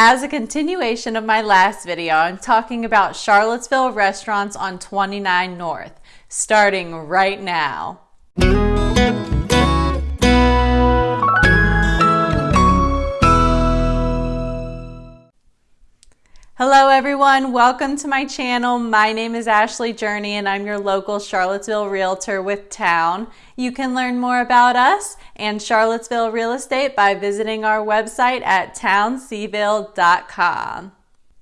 As a continuation of my last video, I'm talking about Charlottesville restaurants on 29 North, starting right now. Hello everyone, welcome to my channel. My name is Ashley Journey and I'm your local Charlottesville realtor with Town. You can learn more about us and Charlottesville real estate by visiting our website at townseville.com.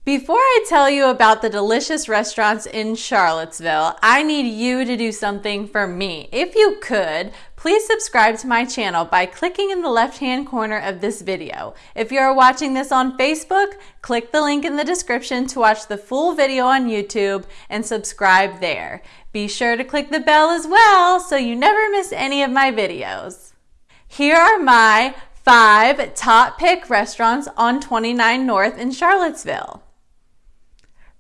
Before I tell you about the delicious restaurants in Charlottesville, I need you to do something for me. If you could, please subscribe to my channel by clicking in the left-hand corner of this video. If you are watching this on Facebook, click the link in the description to watch the full video on YouTube and subscribe there. Be sure to click the bell as well so you never miss any of my videos. Here are my five top pick restaurants on 29 North in Charlottesville.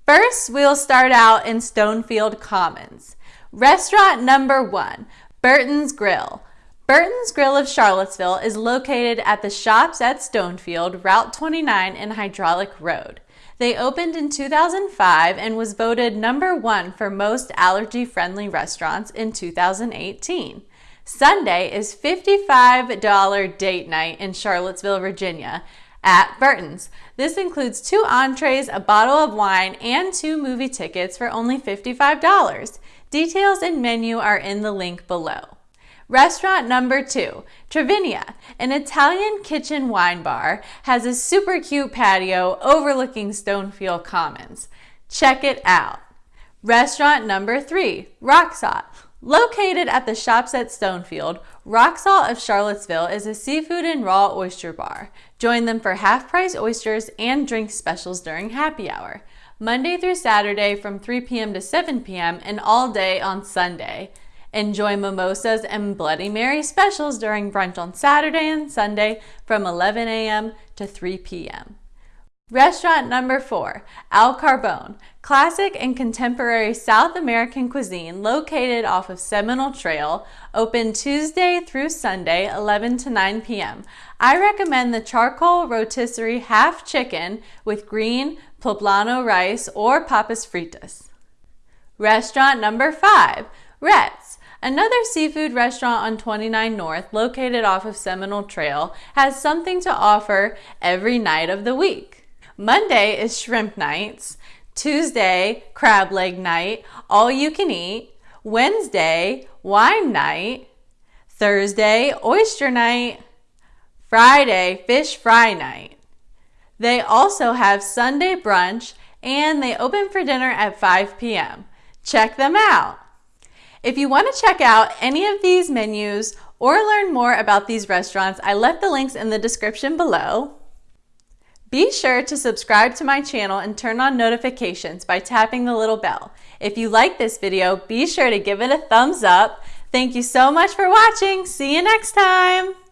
First, we'll start out in Stonefield Commons. Restaurant number one, Burton's Grill. Burton's Grill of Charlottesville is located at the Shops at Stonefield, Route 29 and Hydraulic Road. They opened in 2005 and was voted number one for most allergy-friendly restaurants in 2018. Sunday is $55 date night in Charlottesville, Virginia, at Burton's. This includes two entrees, a bottle of wine, and two movie tickets for only $55. Details and menu are in the link below. Restaurant number two, Travinia, an Italian kitchen wine bar, has a super cute patio overlooking Stonefield Commons. Check it out. Restaurant number three, Rocksalt. Located at the shops at Stonefield, Rock Salt of Charlottesville is a seafood and raw oyster bar. Join them for half-price oysters and drink specials during happy hour. Monday through Saturday from 3 p.m. to 7 p.m. and all day on Sunday. Enjoy mimosas and Bloody Mary specials during brunch on Saturday and Sunday from 11 a.m. to 3 p.m. Restaurant number four, Al Carbon, classic and contemporary South American cuisine located off of Seminole Trail, open Tuesday through Sunday, 11 to 9 p.m. I recommend the charcoal rotisserie half chicken with green poblano rice or papas fritas. Restaurant number five, Rhett's. Another seafood restaurant on 29 North, located off of Seminole Trail, has something to offer every night of the week. Monday is shrimp nights. Tuesday, crab leg night, all you can eat. Wednesday, wine night. Thursday, oyster night. Friday, fish fry night. They also have Sunday brunch and they open for dinner at 5 p.m. Check them out. If you want to check out any of these menus or learn more about these restaurants, I left the links in the description below. Be sure to subscribe to my channel and turn on notifications by tapping the little bell. If you like this video, be sure to give it a thumbs up. Thank you so much for watching. See you next time.